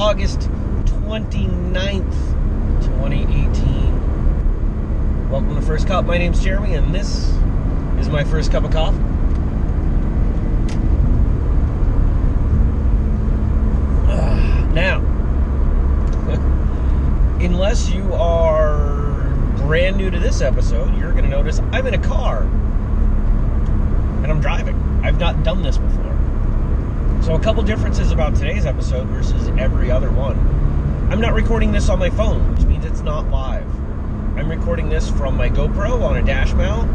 August 29th, 2018. Welcome to First Cup. My name's Jeremy, and this is my first cup of coffee. Now, unless you are brand new to this episode, you're going to notice I'm in a car and I'm driving. I've not done this before. So, a couple differences about today's episode versus every other one. I'm not recording this on my phone, which means it's not live. I'm recording this from my GoPro on a dash mount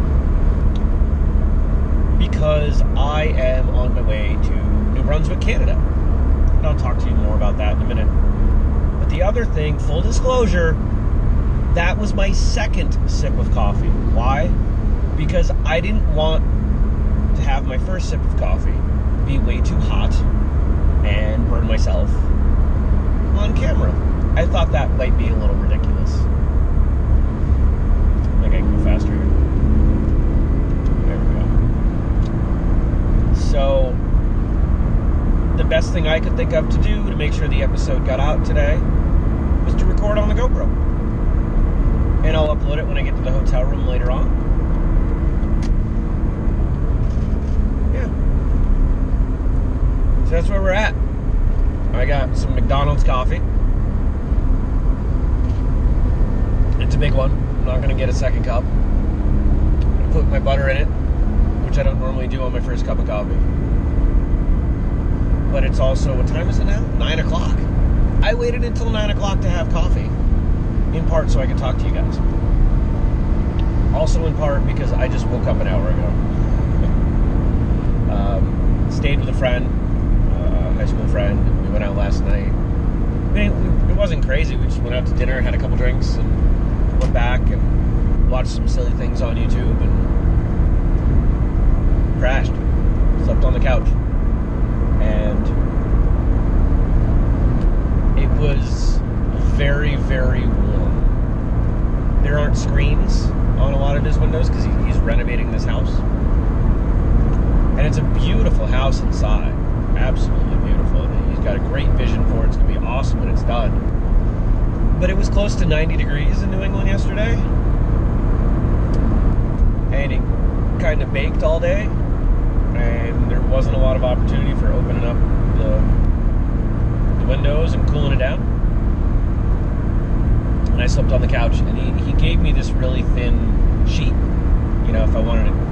because I am on my way to New Brunswick, Canada. And I'll talk to you more about that in a minute. But the other thing, full disclosure, that was my second sip of coffee. Why? Because I didn't want to have my first sip of coffee be way too hot and burn myself on camera. I thought that might be a little ridiculous. I can go faster here. There we go. So, the best thing I could think of to do to make sure the episode got out today was to record on the GoPro. And I'll upload it when I get to the hotel room later on. So that's where we're at. I got some McDonald's coffee. It's a big one. I'm not gonna get a second cup. Gonna put my butter in it, which I don't normally do on my first cup of coffee. But it's also what time is it now? Nine o'clock. I waited until nine o'clock to have coffee, in part so I could talk to you guys. Also in part because I just woke up an hour ago. um, stayed with a friend, high school friend. We went out last night. I mean, it wasn't crazy. We just went out to dinner, had a couple drinks, and went back and watched some silly things on YouTube and crashed. Slept on the couch. And it was very, very warm. There aren't screens on a lot of his windows because he's renovating this house. And it's a beautiful house inside. Absolutely beautiful. He's got a great vision for it. It's going to be awesome when it's done. But it was close to 90 degrees in New England yesterday. And it kind of baked all day. And there wasn't a lot of opportunity for opening up the, the windows and cooling it down. And I slept on the couch. And he, he gave me this really thin sheet. You know, if I wanted to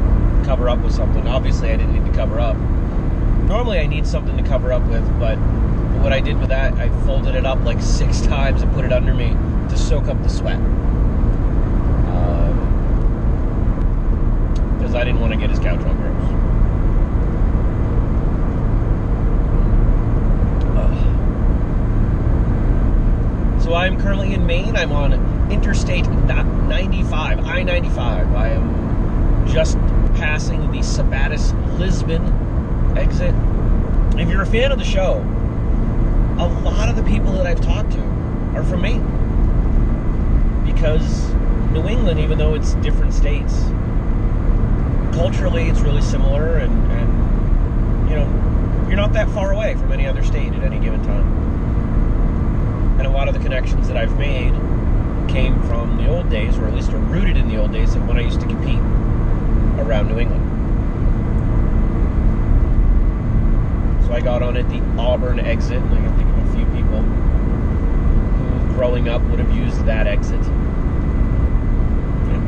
cover up with something. Obviously, I didn't need to cover up. Normally, I need something to cover up with, but what I did with that, I folded it up like six times and put it under me to soak up the sweat. Um, because I didn't want to get his couch all gross. So I'm currently in Maine. I'm on Interstate 95, I 95. I am just passing the Sabattus Lisbon exit. If you're a fan of the show, a lot of the people that I've talked to are from Maine. Because New England, even though it's different states, culturally it's really similar and, and you know, you're not that far away from any other state at any given time. And a lot of the connections that I've made came from the old days, or at least are rooted in the old days of when I used to compete around New England. So I got on at the Auburn exit, and I can think of a few people who, growing up, would have used that exit. Yeah.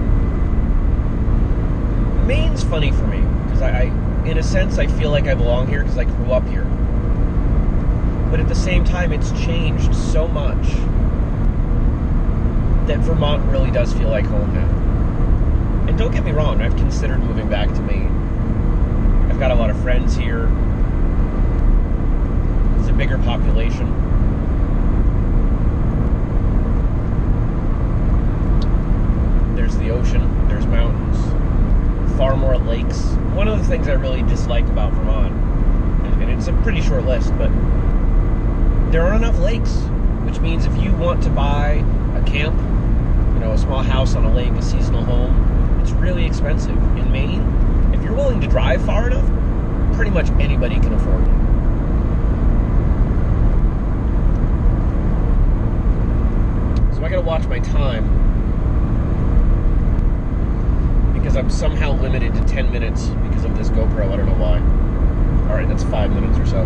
Maine's funny for me because I, I, in a sense, I feel like I belong here because I grew up here. But at the same time, it's changed so much that Vermont really does feel like home now. And don't get me wrong, I've considered moving back to Maine. I've got a lot of friends here. Bigger population. There's the ocean, there's mountains, far more lakes. One of the things I really dislike about Vermont, and it's a pretty short list, but there aren't enough lakes, which means if you want to buy a camp, you know, a small house on a lake, a seasonal home, it's really expensive. In Maine, if you're willing to drive far enough, pretty much anybody can afford it. I gotta watch my time because I'm somehow limited to 10 minutes because of this GoPro. I don't know why. All right, that's five minutes or so.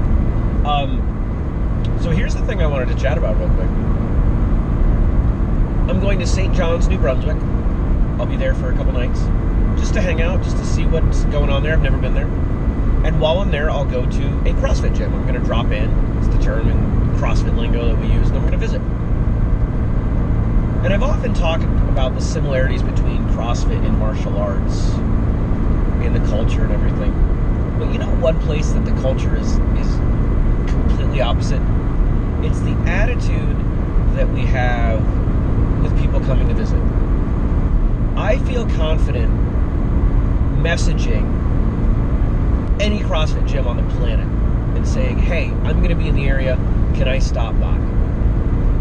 Um, so here's the thing I wanted to chat about real quick. I'm going to St. John's, New Brunswick. I'll be there for a couple nights just to hang out, just to see what's going on there. I've never been there. And while I'm there, I'll go to a CrossFit gym. I'm going to drop in. It's the term in CrossFit lingo that we use, and I'm going to visit. And I've often talked about the similarities between CrossFit and martial arts and the culture and everything. But you know one place that the culture is is completely opposite? It's the attitude that we have with people coming to visit. I feel confident messaging any CrossFit gym on the planet and saying, hey, I'm going to be in the area. Can I stop by?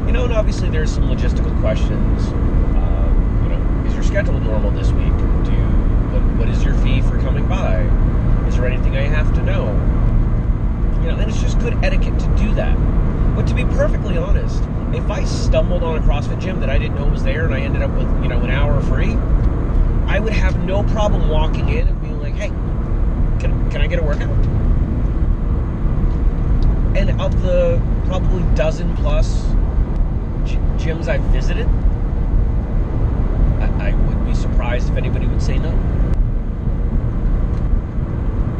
You know, and obviously there's some logistical questions. Uh, you know, is your schedule normal this week? Do you, what, what is your fee for coming by? Is there anything I have to know? You know, and it's just good etiquette to do that. But to be perfectly honest, if I stumbled on a CrossFit gym that I didn't know was there and I ended up with, you know, an hour free, I would have no problem walking in and being like, hey, can, can I get a workout? And of the probably dozen plus gyms I've visited, I, I would be surprised if anybody would say no.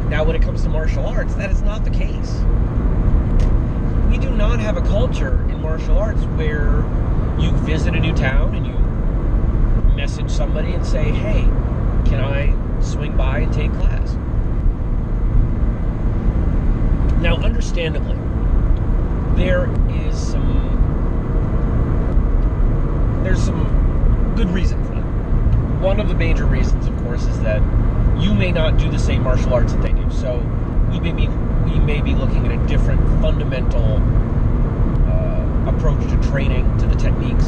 Now, when it comes to martial arts, that is not the case. We do not have a culture in martial arts where you visit a new town and you message somebody and say, hey, can I swing by and take class? Now, understandably, there is some there's some good reason for that. One of the major reasons, of course, is that you may not do the same martial arts that they do. So we may be we may be looking at a different fundamental uh, approach to training, to the techniques.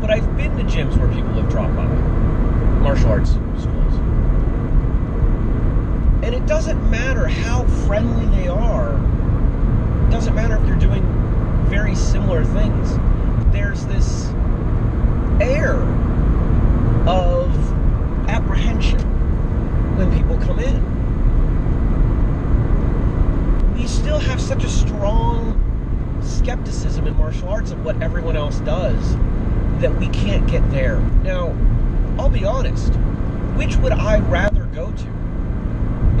But I've been to gyms where people have dropped by, martial arts schools. And it doesn't matter how friendly they are. It doesn't matter if they're doing very similar things. There's this air of apprehension when people come in. We still have such a strong skepticism in martial arts of what everyone else does that we can't get there. Now, I'll be honest, which would I rather go to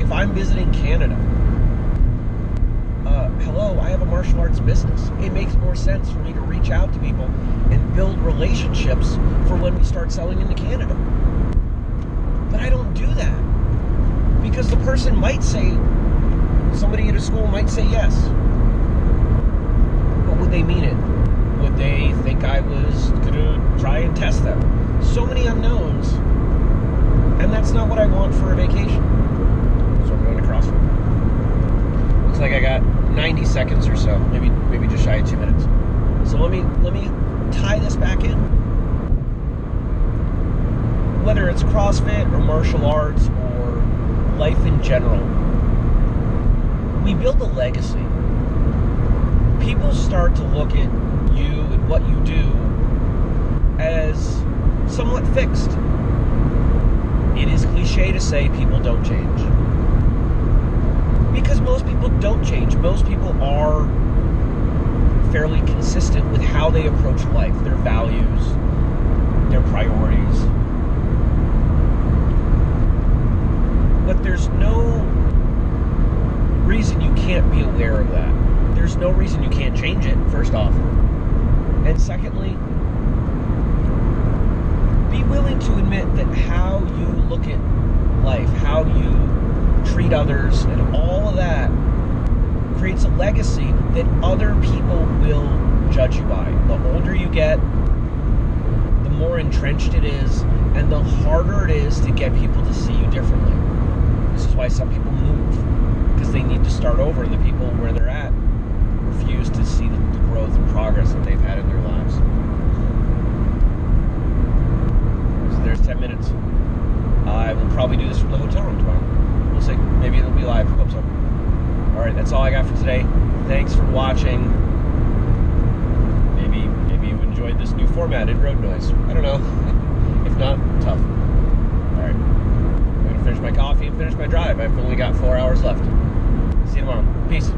if I'm visiting Canada? Uh, hello, I have a martial arts business. It makes more sense for me to reach out to people and build relationships for when we start selling into Canada. But I don't do that because the person might say, somebody at a school might say yes. But would they mean it? Would they think I was going to try and test them? So many unknowns. And that's not what I want for a vacation. So I'm going to CrossFit. Looks like I got 90 seconds or so, maybe maybe just shy of two minutes. So let me let me tie this back in. Whether it's CrossFit or martial arts or life in general, we build a legacy. People start to look at you and what you do as somewhat fixed. It is cliche to say people don't change. Because most people don't change. Most people are fairly consistent with how they approach life, their values, their priorities. But there's no reason you can't be aware of that. There's no reason you can't change it, first off. And secondly, be willing to admit that how you look at life, how you treat others, and all of that creates a legacy that other people will judge you by. The older you get, the more entrenched it is, and the harder it is to get people to see you differently. This is why some people move, because they need to start over, and the people where they're at refuse to see the, growth and progress that they've had in their lives. So there's 10 minutes. I will probably do this from the hotel room tomorrow. We'll see. Maybe it'll be live. Hope so. All right, that's all I got for today. Thanks for watching. Maybe maybe you enjoyed this new formatted road noise. I don't know. if not, tough. All right. Finish my coffee and finish my drive. I've only got four hours left. See you tomorrow. Peace.